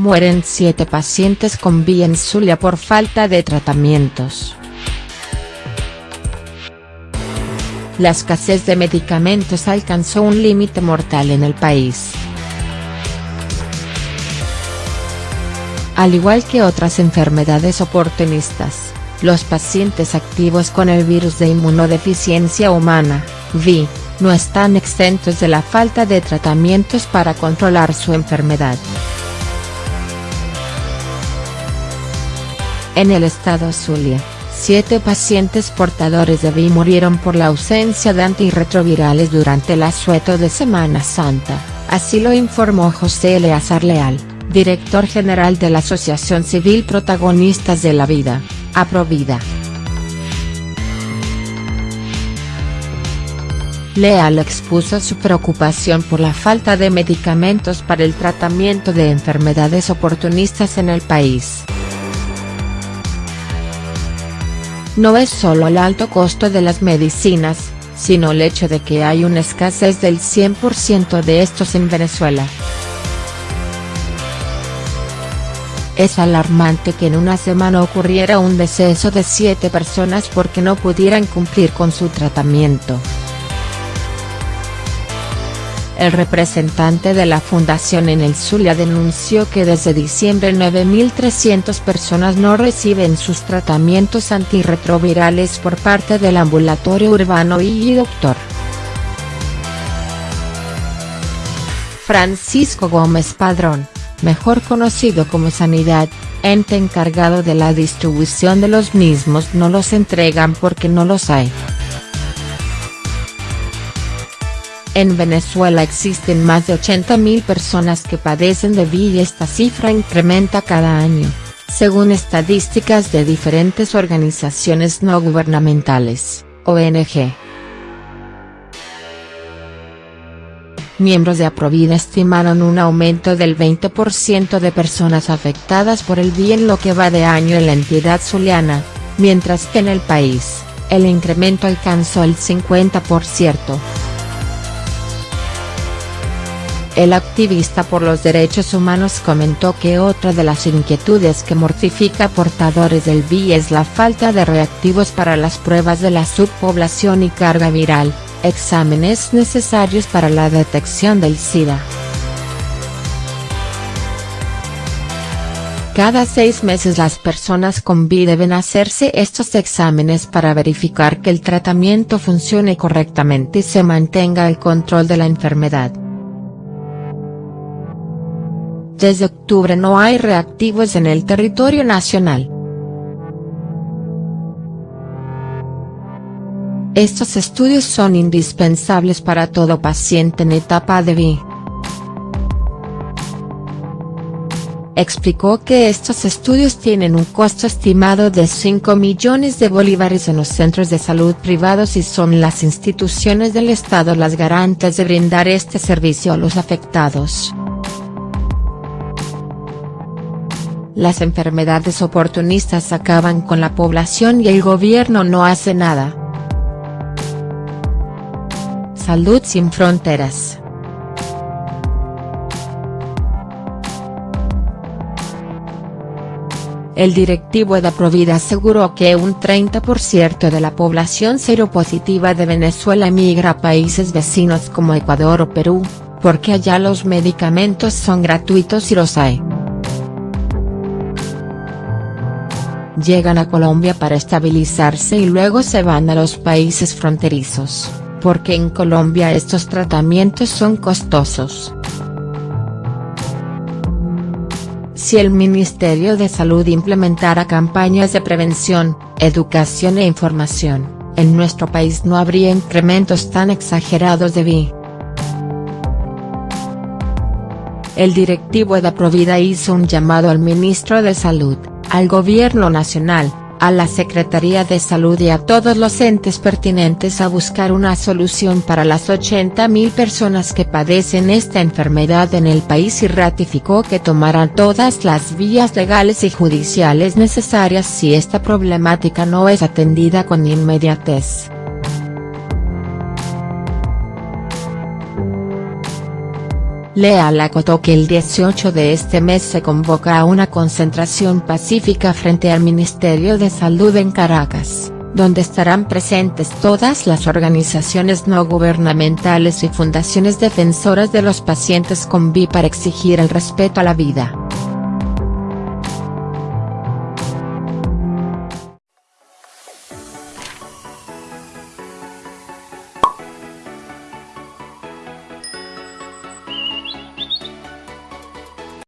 Mueren siete pacientes con VI en Zulia por falta de tratamientos. La escasez de medicamentos alcanzó un límite mortal en el país. Al igual que otras enfermedades oportunistas, los pacientes activos con el virus de inmunodeficiencia humana, VI, no están exentos de la falta de tratamientos para controlar su enfermedad. En el estado Zulia, siete pacientes portadores de VI murieron por la ausencia de antirretrovirales durante el asueto de Semana Santa, así lo informó José Eleazar Leal, director general de la Asociación Civil Protagonistas de la Vida, Aprovida. Leal expuso su preocupación por la falta de medicamentos para el tratamiento de enfermedades oportunistas en el país. No es solo el alto costo de las medicinas, sino el hecho de que hay una escasez del 100% de estos en Venezuela. Es alarmante que en una semana ocurriera un deceso de siete personas porque no pudieran cumplir con su tratamiento. El representante de la fundación en el Zulia denunció que desde diciembre 9.300 personas no reciben sus tratamientos antirretrovirales por parte del ambulatorio urbano y doctor. Francisco Gómez Padrón, mejor conocido como Sanidad, ente encargado de la distribución de los mismos no los entregan porque no los hay. En Venezuela existen más de 80.000 personas que padecen de VIH y esta cifra incrementa cada año, según estadísticas de diferentes organizaciones no gubernamentales, ONG. Miembros de Aprovida estimaron un aumento del 20% de personas afectadas por el VIH en lo que va de año en la entidad zuliana, mientras que en el país, el incremento alcanzó el 50%. El activista por los derechos humanos comentó que otra de las inquietudes que mortifica portadores del VI es la falta de reactivos para las pruebas de la subpoblación y carga viral, exámenes necesarios para la detección del SIDA. Cada seis meses las personas con VI deben hacerse estos exámenes para verificar que el tratamiento funcione correctamente y se mantenga el control de la enfermedad. Desde octubre no hay reactivos en el territorio nacional. Estos estudios son indispensables para todo paciente en etapa de VI. Explicó que estos estudios tienen un costo estimado de 5 millones de bolívares en los centros de salud privados y son las instituciones del Estado las garantes de brindar este servicio a los afectados. Las enfermedades oportunistas acaban con la población y el gobierno no hace nada. Salud sin fronteras. El directivo de Provida aseguró que un 30% de la población seropositiva de Venezuela emigra a países vecinos como Ecuador o Perú, porque allá los medicamentos son gratuitos y los hay. Llegan a Colombia para estabilizarse y luego se van a los países fronterizos, porque en Colombia estos tratamientos son costosos. Si el Ministerio de Salud implementara campañas de prevención, educación e información, en nuestro país no habría incrementos tan exagerados de VI. El directivo de Provida hizo un llamado al ministro de Salud, al Gobierno Nacional, a la Secretaría de Salud y a todos los entes pertinentes a buscar una solución para las 80.000 personas que padecen esta enfermedad en el país y ratificó que tomarán todas las vías legales y judiciales necesarias si esta problemática no es atendida con inmediatez. Leal acotó que el 18 de este mes se convoca a una concentración pacífica frente al Ministerio de Salud en Caracas, donde estarán presentes todas las organizaciones no gubernamentales y fundaciones defensoras de los pacientes con VI para exigir el respeto a la vida.